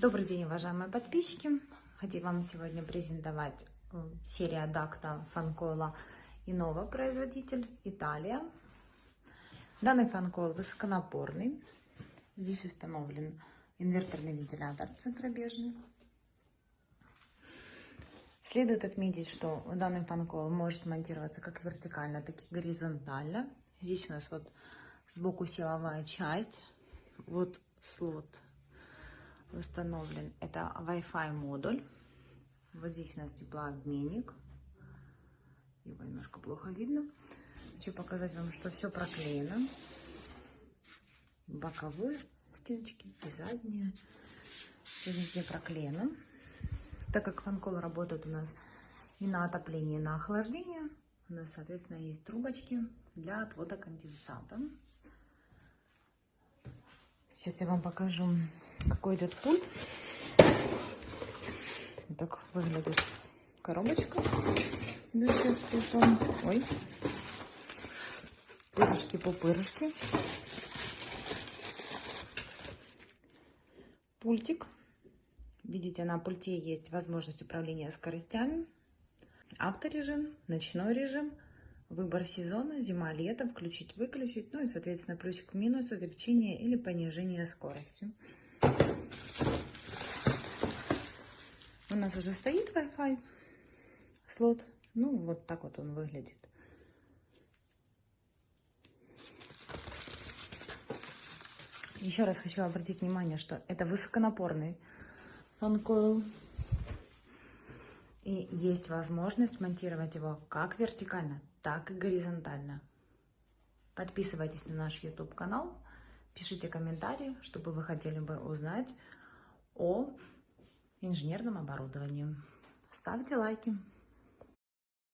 Добрый день, уважаемые подписчики! Хотим вам сегодня презентовать э, серия Дакта Фанкола и новый производитель Италия. Данный фанкол высоконапорный. Здесь установлен инверторный вентилятор центробежный. Следует отметить, что данный фанкол может монтироваться как вертикально, так и горизонтально. Здесь у нас вот сбоку силовая часть, вот слот установлен. Это Wi-Fi модуль. Вот здесь у нас теплообменник. Его немножко плохо видно. Хочу показать вам, что все проклеено. Боковые стеночки и задние. Все везде проклеено. Так как фанкол работает у нас и на отопление, и на охлаждение, у нас, соответственно, есть трубочки для отвода конденсата. Сейчас я вам покажу, какой идет пульт. Так выглядит коробочка. Идущая с пультом. Ой. Пырышки-пупырышки. Пультик. Видите, на пульте есть возможность управления скоростями. Авторежим, ночной режим Выбор сезона, зима-лето, включить-выключить, ну и, соответственно, плюсик-минус, увеличение или понижение скорости. У нас уже стоит Wi-Fi слот. Ну, вот так вот он выглядит. Еще раз хочу обратить внимание, что это высоконапорный фанкойл. И есть возможность монтировать его как вертикально, так и горизонтально. Подписывайтесь на наш YouTube канал, пишите комментарии, чтобы вы хотели бы узнать о инженерном оборудовании. Ставьте лайки.